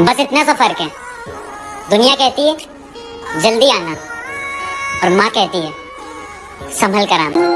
बस इतना सा फ़र्क है। दुनिया कहती है, जल्दी आना। और माँ कहती है, संभल कर आना।